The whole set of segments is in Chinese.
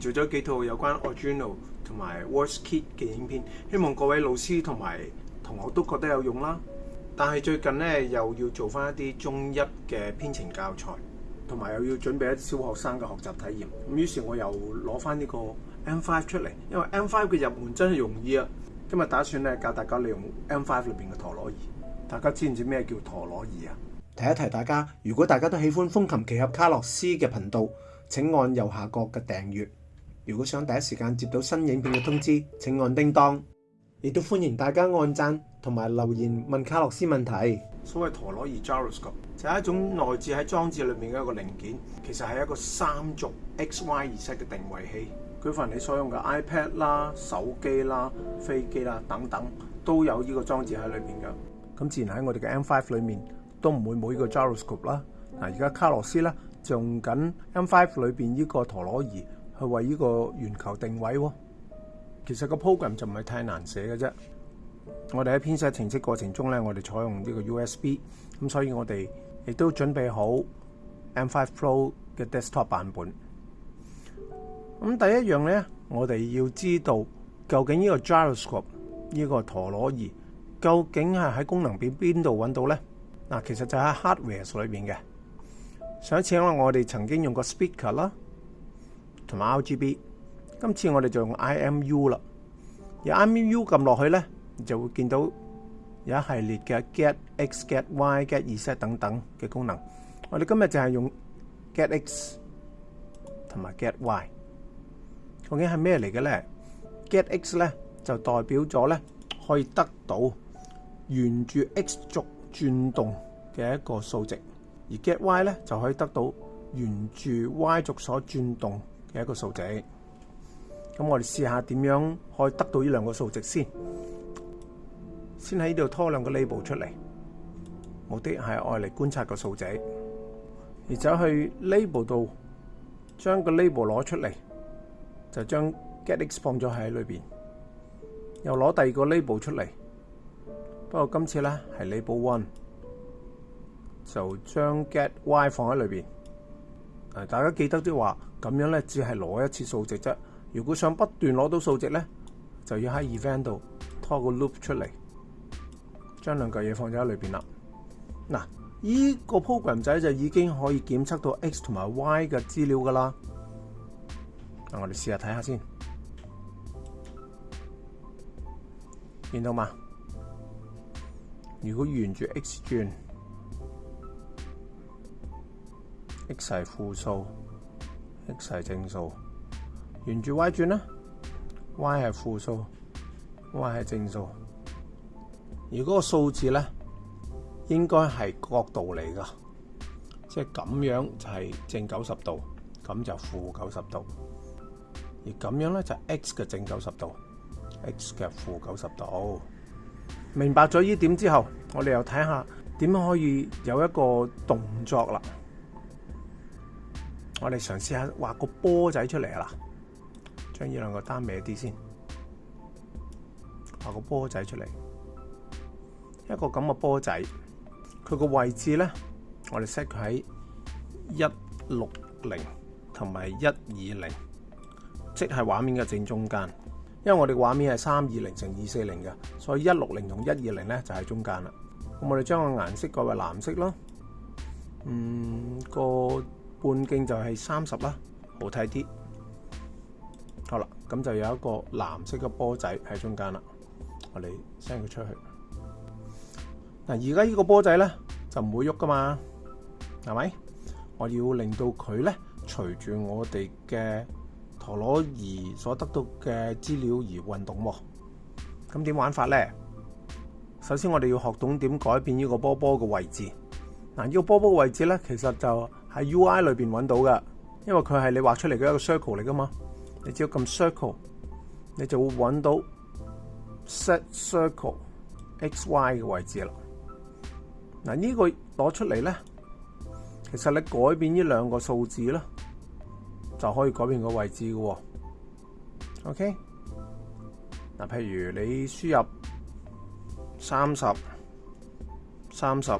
做咗幾套有關 original 同埋 w a r c h kit 嘅影片，希望各位老師同埋同學都覺得有用啦。但係最近咧又要做翻一啲中一嘅編程教材，同埋又要準備一啲小學生嘅學習體驗。咁於是我又攞翻呢個 M Five 出嚟，因為 M Five 嘅入門真係容易啊。今日打算咧教大家利用 M Five 裏邊嘅陀螺儀。大家知唔知咩叫陀螺儀啊？提一提大家，如果大家都喜歡風琴奇俠卡洛斯嘅頻道，請按右下角嘅訂閱。如果想第一時間接到新影片嘅通知，請按叮當，亦都歡迎大家按讚同埋留言問卡洛斯問題。所謂陀螺儀 gyroscope 就係一種內置喺裝置裏面嘅一個零件，其實係一個三轴 x、y、式嘅定位器。佢凡你所用嘅 iPad 啦、手機啦、飛機啦等等都有呢個裝置喺裏面嘅。咁自然喺我哋嘅 M5 裏面都唔會冇呢個 gyroscope 啦。嗱，而家卡洛斯咧用緊 M5 裏边呢個陀螺儀。去為呢個圓球定位喎，其實個 program 就唔係太難寫嘅啫。我哋喺編寫程式過程中咧，我哋採用呢個 USB，咁所以我哋亦都準備好 M5 Pro 嘅 desktop 版本。咁第一樣咧，我哋要知道究竟呢個 gyroscope 呢個陀螺儀究竟係喺功能表邊度揾到咧？嗱，其實就喺 hardware 里边嘅。上一次因我哋曾經用過 speaker 啦。同埋 r g b 今次我哋就用 IMU 啦。而 IMU 揿落去咧，就会见到有一系列嘅 get x、get y、get e set 等等嘅功能。我哋今日就系用 get x 同埋 get y。究竟系咩嚟嘅咧？get x 咧就代表咗咧可以得到沿住 x 轴转动嘅一个数值，而 get y 咧就可以得到沿住 y 轴所转动。嘅一個數值，咁我哋试下點樣可以得到呢兩個數值先，先喺呢度拖兩個 label 出嚟，目的係愛嚟觀察個數值，而走去 label 度將個 label 攞出嚟，就將 get x 放咗喺裏边，又攞第二個 label 出嚟，不過今次咧係 label one，就將 get y 放喺裏边。大家記得啲話。咁样咧，只系攞一次數值啫。如果想不斷攞到數值咧，就要喺 event 度拖個 loop 出嚟，將兩嚿嘢放咗喺裏邊啦。嗱，依個 program 仔就已經可以檢測到 x 同埋 y 嘅資料噶啦。嗱，我哋试下睇下先，見到嘛？如果沿住 x 轉，x 係負數。X 系正数，沿住 Y 转啦，Y 系负数，Y 系正数，而嗰个数字咧，应该系角度嚟噶，即系咁样就系正九十度，咁就负九十度，而咁样咧就系 X 嘅正九十度，X 嘅负九十度。明白咗呢点之后，我哋又睇下点可以有一个动作啦。我哋嘗試下畫個波仔出嚟啦，將呢兩個單歪啲先，畫個波仔出嚟。一個咁嘅波仔，佢個位置咧，我哋 set 喺一六零同埋一二零，即係畫面嘅正中間。因為我哋畫面係三二零乘二四零嘅，所以一六零同一二零咧就喺中間啦。我哋將個顏色改為藍色咯。嗯，个。半径就系三十啦，好睇啲。好啦，咁就有一个蓝色嘅波仔喺中间啦。我哋 send 佢出去。嗱，而家呢个波仔咧就唔会喐噶嘛，系咪？我要令到佢咧随住我哋嘅陀螺仪所得到嘅资料而运动。咁点玩法咧？首先我哋要学懂点改变呢个波波嘅位置。嗱，呢个波波嘅位置咧，其实就喺 UI 里邊揾到嘅，因為佢係你畫出嚟嘅一個 circle 嚟噶嘛，你只要咁 circle，你就會揾到 set circle x y 嘅位置啦。嗱呢個攞出嚟咧，其實你改變呢兩個數字啦，就可以改變個位置嘅喎。OK，嗱譬如你輸入三十，三十。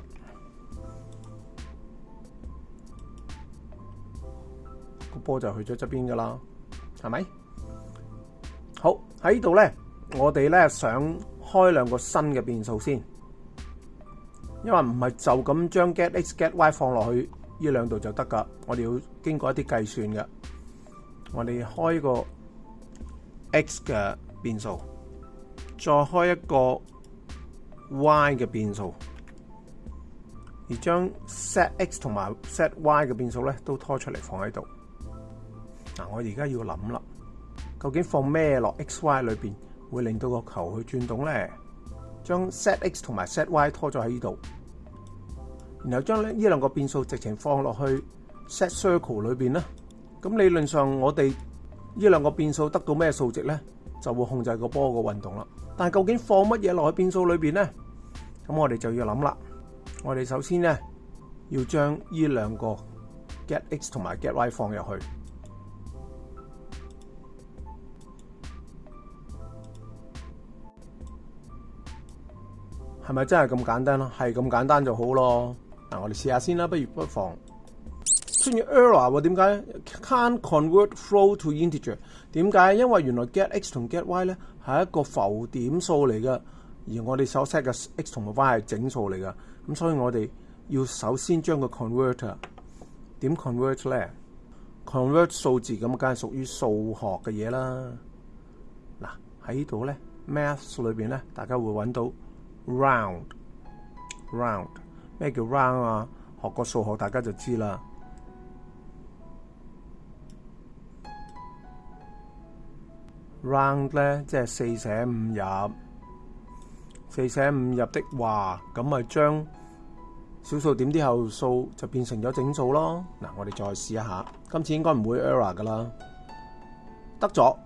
波就去咗侧边噶啦，系咪？好喺呢度咧，我哋咧想开两个新嘅变数先，因为唔系就咁将 get x get y 放落去呢两度就得噶，我哋要经过一啲计算嘅。我哋开個个 x 嘅变数，再开一个 y 嘅变数，而将 set x 同埋 set y 嘅变数咧都拖出嚟放喺度。嗱，我而家要谂啦，究竟放咩落 x、y 里边会令到个球去转动咧？将 set x 同埋 set y 拖咗喺呢度，然后将呢呢两个变数直情放落去 set circle 里边啦。咁理论上我哋呢两个变数得到咩数值咧，就会控制个波个运动啦。但系究竟放乜嘢落去变数里边咧？咁我哋就要谂啦。我哋首先咧要将呢两个 get x 同埋 get y 放入去。係咪真係咁簡單咯？係咁簡單就好咯。嗱，我哋试下先啦，不如不妨出現 error 喎。點解？Can convert f l o w t o integer？點解？因為原來 get x 同 get y 咧係一個浮點數嚟嘅，而我哋所 set 嘅 x 同埋 y 係整數嚟㗎。咁所以我哋要首先將個 c o n v e r t e 點 convert 咧？convert 數字咁梗係屬於數學嘅嘢啦。嗱喺呢度咧，math 里邊咧，大家會揾到。round，round，咩叫 round 啊？学过数学大家就知啦。round 咧即系四舍五入，四舍五入的话咁咪将小数点啲后数就变成咗整数咯。嗱，我哋再试一下，今次应该唔会 error 噶啦，得咗，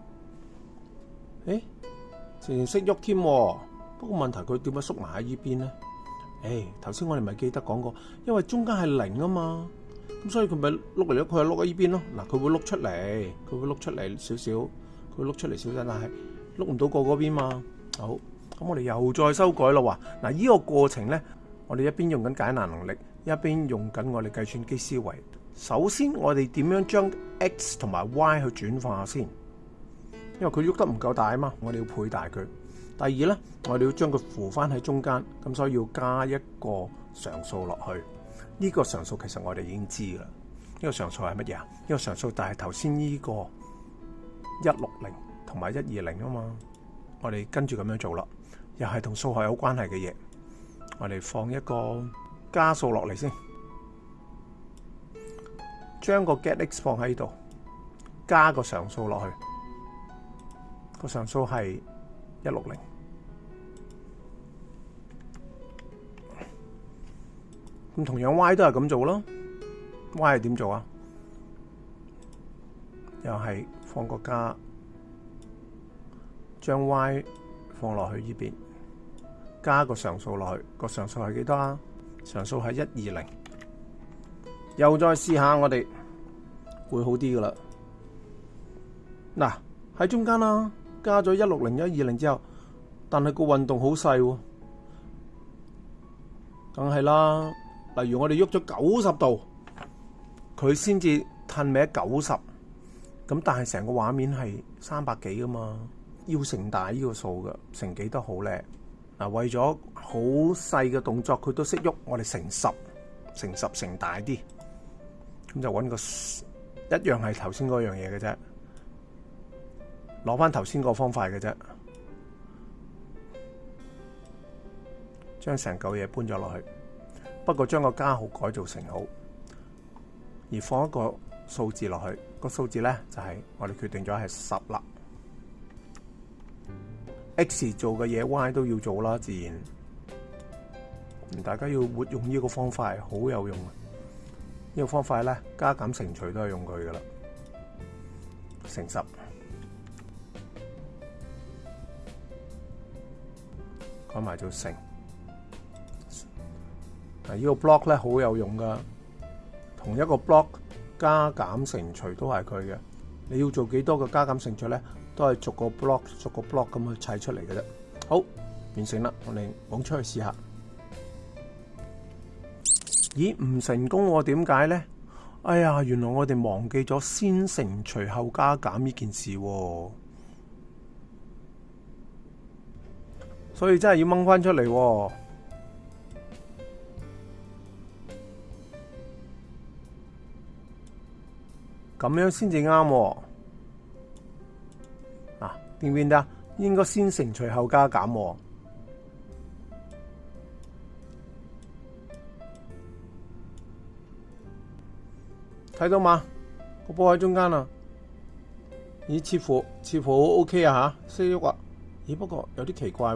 诶，成成识喐添。个问题佢点解缩埋喺依边呢？诶，头先我哋咪记得讲过，因为中间系零啊嘛，咁所以佢咪碌嚟咗，佢又碌喺依边咯。嗱，佢会碌出嚟，佢会碌出嚟少少，佢碌出嚟少少，但系碌唔到过嗰边嘛。好，咁我哋又再修改咯。嗱，呢个过程呢，我哋一边用紧解难能力，一边用紧我哋计算机思维。首先，我哋点样将 x 同埋 y 去转化先？因为佢喐得唔够大啊嘛，我哋要配大佢。第二咧，我哋要將佢扶翻喺中間，咁所以要加一個常數落去。呢個常數其實我哋已經知噶啦。呢個常數係乜嘢啊？呢個常數就係頭先呢個一六零同埋一二零啊嘛。我哋跟住咁樣做啦，又係同數學有關係嘅嘢。我哋放一個加數落嚟先，將個 get x 放喺度，加個常數落去。個常數係。一六零，咁同樣 Y 都系咁做咯，Y 系點做啊？又系放個加，將 Y 放落去呢邊，加個常數落去，個常數係幾多啊？常數係一二零，又再試下我哋會好啲噶啦，嗱喺中間啦。加咗一六零一二零之后，但系个运动好细，梗系啦。例如我哋喐咗九十度，佢先至褪尾九十。咁但系成个画面系三百几噶嘛，要成大呢个数噶，成几都好叻。嗱，为咗好细嘅动作，佢都识喐，我哋成十、成十、成大啲，咁就揾个一样系头先嗰样嘢嘅啫。攞翻头先个方法嘅啫，将成嚿嘢搬咗落去。不过将个加号改造成好，而放一个数字落去。个数字咧就系我哋决定咗系十啦。x 做嘅嘢 y 都要做啦，自然大家要活用呢个方法，好有用啊！呢个方法咧加减乘除都系用佢噶啦，乘十。加埋做成。嗱呢个 block 咧好有用噶，同一个 block 加减乘除都系佢嘅。你要做几多个加减乘除咧，都系逐个 block 逐个 block 咁去砌出嚟嘅啫。好，完成啦，我哋搵出去试下。咦，唔成功喎？点解咧？哎呀，原来我哋忘记咗先乘除后加减呢件事。所以真系要掹翻出嚟，咁样先至啱。啊，变唔变得？应该先乘除后加减。睇到嘛？个波喺中间啦，咦？似乎似乎 O K 啊吓，识喐啊？咦，不过有啲奇怪。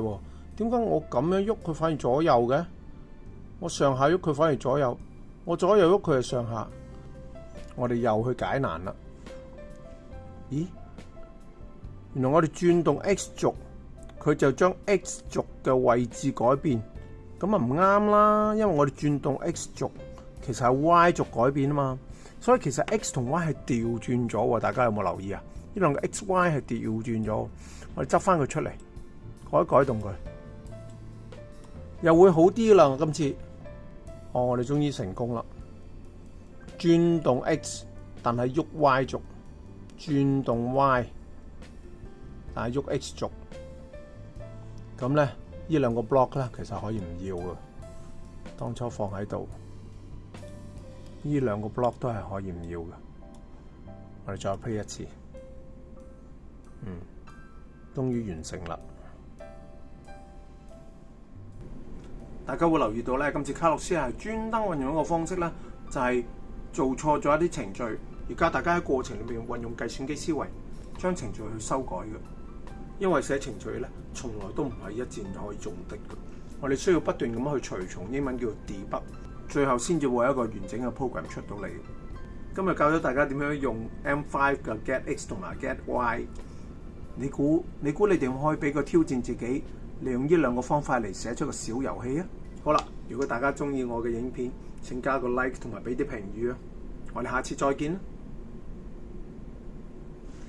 点解我咁样喐佢反而左右嘅？我上下喐佢反而左右，我左右喐佢系上下。我哋又去解难啦。咦？原来我哋转动 x 轴，佢就将 x 轴嘅位置改变，咁啊唔啱啦。因为我哋转动 x 轴，其实系 y 轴改变啊嘛。所以其实 x 同 y 系调转咗。大家有冇留意啊？呢两个 x、y 系调转咗。我哋执翻佢出嚟，改一改动佢。又会好啲啦！今次，哦，我哋终于成功啦！转动 X，但系喐 Y 轴；转动 Y，但系喐 X 轴。咁咧，呢两个 block 咧，其实可以唔要噶。当初放喺度，呢两个 block 都系可以唔要噶。我哋再 play 一次，嗯，终于完成啦。大家會留意到咧，今次卡洛斯係專登運用一個方式咧，就係做錯咗一啲程序。而家大家喺過程裏面運用計算機思維，將程序去修改嘅。因為寫程序咧，從來都唔係一戰可以中的。我哋需要不斷咁樣去除重英文叫 debug，最後先至會有一個完整嘅 program 出到嚟。今日教咗大家點樣用 M5 嘅 get x 同埋 get y，你估你估你哋可可以俾個挑戰自己，利用呢兩個方法嚟寫出個小遊戲啊？好啦，如果大家中意我嘅影片，請加個 like 同埋俾啲評語啊！我哋下次再見啦～